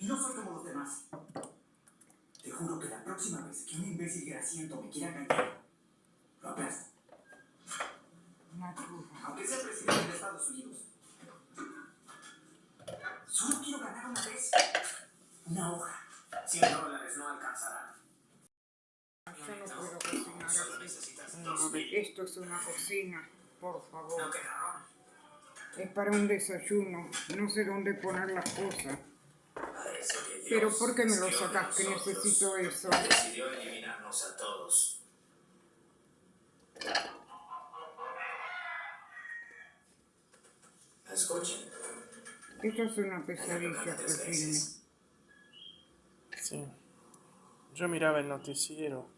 Y no soy como los demás. Te juro que la próxima vez que un imbécil grasiento me quiera callar, lo aplasto. Aunque sea presidente de Estados Unidos. Solo quiero ganar una vez. Una hoja. 100 dólares no alcanzarán. Yo no puedo cocinar mil. esto es una cocina, por No favor. Es para un desayuno. No sé dónde poner las cosas pero ¿por qué me lo sacas que necesito eso? Decidió eliminarnos a todos. Escuchen. Esto es una pesadilla, Clotilde. Sí. Yo miraba el noticiero.